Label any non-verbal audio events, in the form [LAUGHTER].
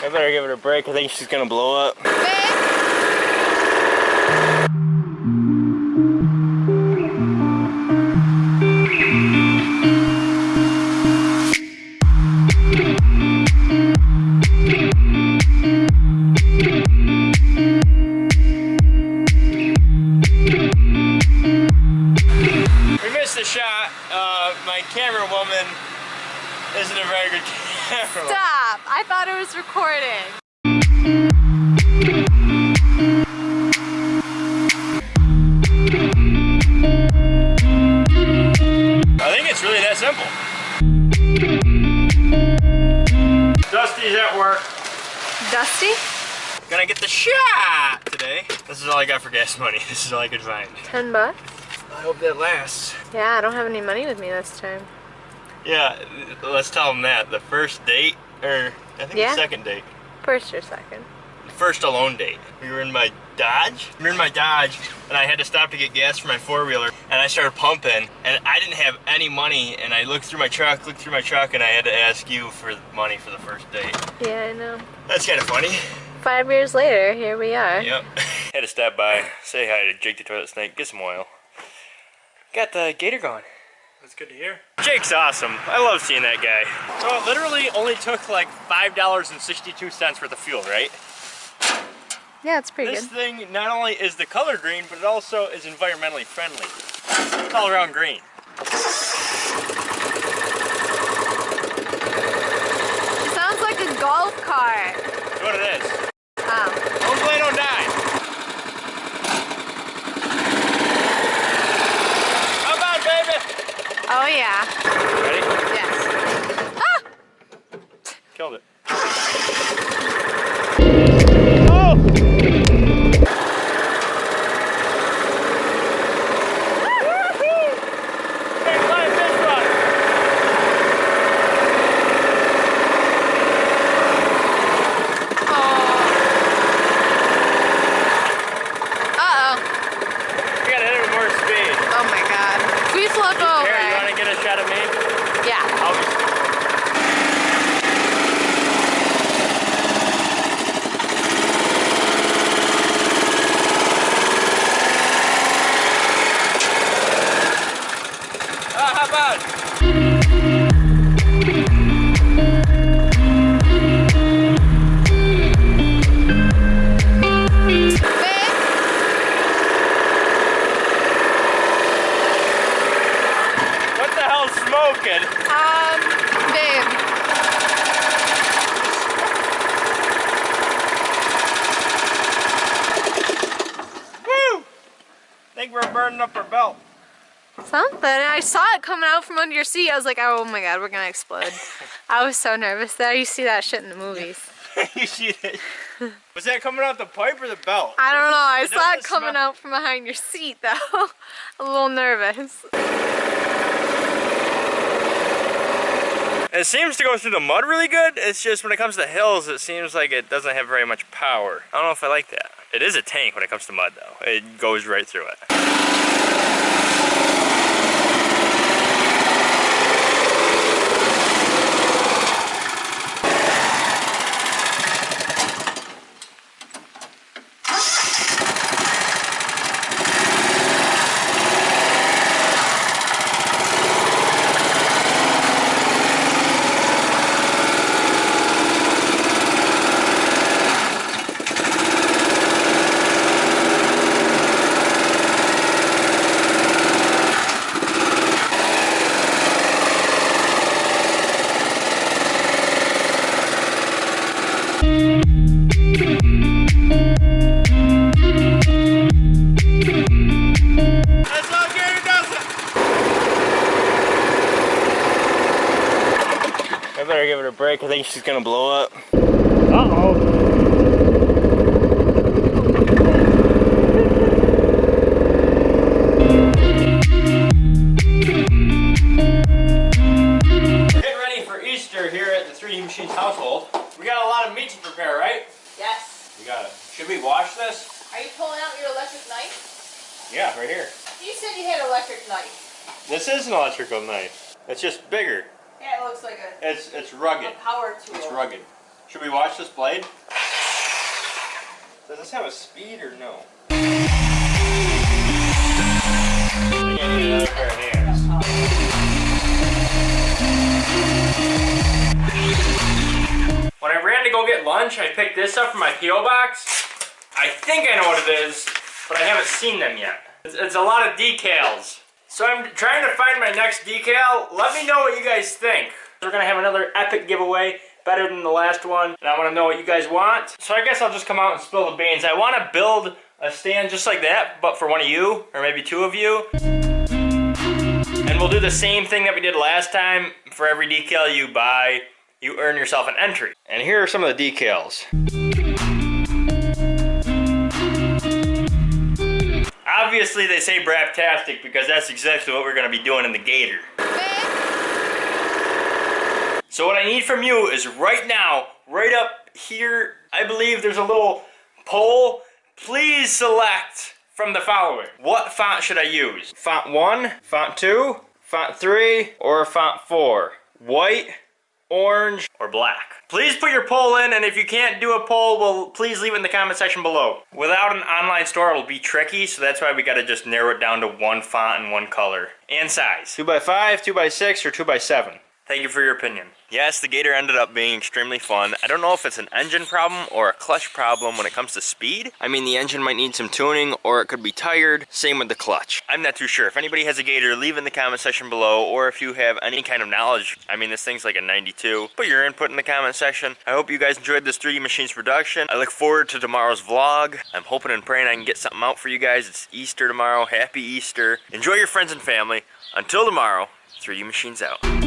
I better give it a break. I think she's gonna blow up. We missed the shot. Uh, my camera woman isn't a very good [LAUGHS] camera. Stop! I thought it was recording. I think it's really that simple. Dusty's at work. Dusty? Gonna get the shot today. This is all I got for gas money. [LAUGHS] This is all I could find. Ten bucks? I hope that lasts. Yeah, I don't have any money with me this time. Yeah, let's tell them that. The first date, or I think Yeah. the second date. First or second? First alone date. We were in my Dodge. We were in my Dodge, and I had to stop to get gas for my four-wheeler, and I started pumping, and I didn't have any money, and I looked through my truck, looked through my truck, and I had to ask you for money for the first date. Yeah, I know. That's kind of funny. Five years later, here we are. Yep. [LAUGHS] Had to stop by, say hi to Jake the Toilet Snake, get some oil. Got the gator going. That's good to hear. Jake's awesome. I love seeing that guy. So it literally only took like $5.62 worth of fuel, right? Yeah, it's pretty This good. This thing not only is the color green, but it also is environmentally friendly. It's all around green. It sounds like a golf cart. That's what it is. Oh. Don't play, don't die. Come on, baby. Oh yeah. Ready? Yes. Killed it. Um, babe. Woo! think we're burning up our belt. Something. I saw it coming out from under your seat. I was like, oh my god, we're gonna explode. [LAUGHS] I was so nervous that you see that shit in the movies. [LAUGHS] you see that? Was that coming out the pipe or the belt? I don't know. I It saw it coming smell- out from behind your seat though. [LAUGHS] a little nervous. It seems to go through the mud really good. It's just when it comes to hills, it seems like it doesn't have very much power. I don't know if I like that. It is a tank when it comes to mud though. It goes right through it. Better give it a break. I think she's gonna blow up. Uh-oh. Get ready for Easter here at the 3D Machines household. We got a lot of meat to prepare, right? Yes. We got it. Should we wash this? Are you pulling out your electric knife? Yeah, right here. You said you had electric knife. This is an electrical knife. It's just bigger. Yeah, it looks like a, It's it's rugged. power tool. It's rugged. Should we watch this blade? Does this have a speed or no? I need another pair of hands. When I ran to go get lunch, I picked this up from my P.O. box. I think I know what it is, but I haven't seen them yet. It's, it's a lot of decals. So I'm trying to find my next decal. Let me know what you guys think. We're gonna have another epic giveaway, better than the last one, and I wanna know what you guys want. So I guess I'll just come out and spill the beans. I wanna build a stand just like that, but for one of you, or maybe two of you. And we'll do the same thing that we did last time. For every decal you buy, you earn yourself an entry. And here are some of the decals. Obviously they say Braptastic because that's exactly what we're gonna be doing in the Gator. So what I need from you is right now, right up here, I believe there's a little poll. Please select from the following. What font should I use? Font 1, font 2, font 3, or font 4? White, orange, or black? Please put your poll in, and if you can't do a poll, well, please leave it in the comment section below. Without an online store, it'll be tricky, so that's why we gotta just narrow it down to one font and one color. And size. 2x5, 2x6, or 2x7. Thank you for your opinion. Yes, the Gator ended up being extremely fun. I don't know if it's an engine problem or a clutch problem when it comes to speed. I mean, the engine might need some tuning or it could be tired. Same with the clutch. I'm not too sure. If anybody has a Gator, leave in the comment section below or if you have any kind of knowledge. I mean, this thing's like a 92. Put your input in the comment section. I hope you guys enjoyed this 3D Machines production. I look forward to tomorrow's vlog. I'm hoping and praying I can get something out for you guys. It's Easter tomorrow. Happy Easter. Enjoy your friends and family. Until tomorrow, 3D Machines out.